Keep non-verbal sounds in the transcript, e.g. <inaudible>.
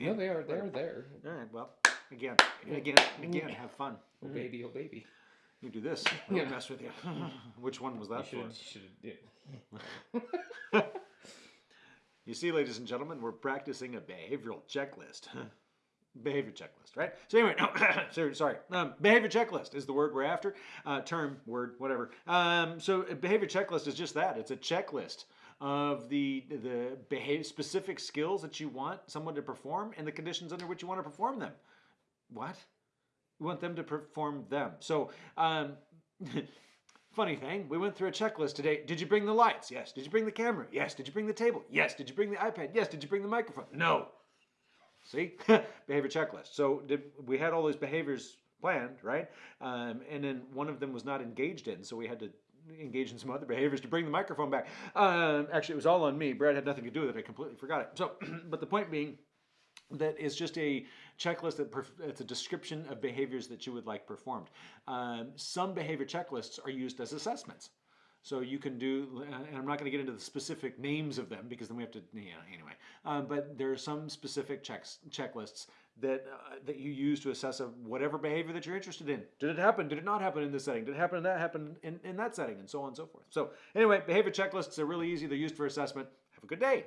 No, they are. They are there. All right. Well, again, again, again, have fun. Oh baby, oh baby. You do this. We'll Yeah. mess with you. <laughs> Which one was that for? You should. Yeah. <laughs> You see, ladies and gentlemen, we're practicing a behavioral checklist. <laughs> behavior checklist, right? So anyway, no, <coughs> sorry, sorry. Um, behavior checklist is the word we're after. Uh, term, word, whatever. Um, so a behavior checklist is just that. It's a checklist of the the behave specific skills that you want someone to perform and the conditions under which you want to perform them. What? You want them to perform them. So, um, <laughs> funny thing, we went through a checklist today. Did you bring the lights? Yes. Did you bring the camera? Yes. Did you bring the table? Yes. Did you bring the iPad? Yes. Did you bring the microphone? No. See, <laughs> behavior checklist. So did we had all those behaviors planned, right? Um, and then one of them was not engaged in, so we had to engage in some other behaviors to bring the microphone back. Um, actually, it was all on me. Brad had nothing to do with it. I completely forgot it. So, <clears throat> but the point being that is just a checklist that it's a description of behaviors that you would like performed. Um, some behavior checklists are used as assessments. So you can do, and I'm not going to get into the specific names of them because then we have to, yeah, anyway. Um, but there are some specific checks, checklists that uh, that you use to assess of whatever behavior that you're interested in. Did it happen? Did it not happen in this setting? Did it happen in that happen in, in that setting? And so on and so forth. So anyway, behavior checklists are really easy. They're used for assessment. Have a good day.